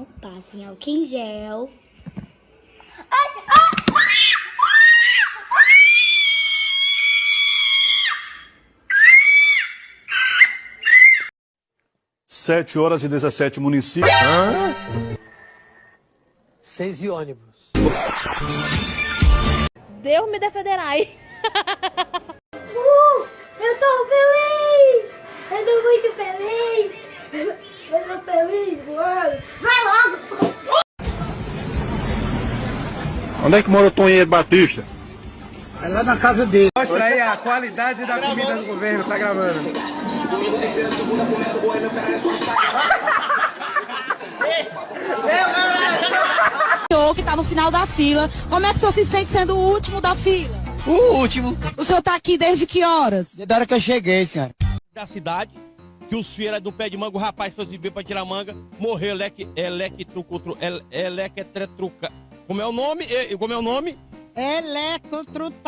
mão, passem álcool em gel. Sete horas e 17 municípios. Seis e ônibus. Deus me defenderai. Uh, Onde é que mora o Tonheiro Batista? É lá na casa dele. Mostra aí a qualidade da comida do governo, tá gravando. senhor que tá no final da fila. Como é que o senhor se sente sendo o último da fila? O último. O senhor tá aqui desde que horas? Da hora que eu cheguei, senhora. da cidade, que os feiras do pé de manga, o rapaz foi subir pra tirar manga, morreu leque, electrucutru, ele- electretruca. Como é o nome? Como é o nome? Electrotrutar.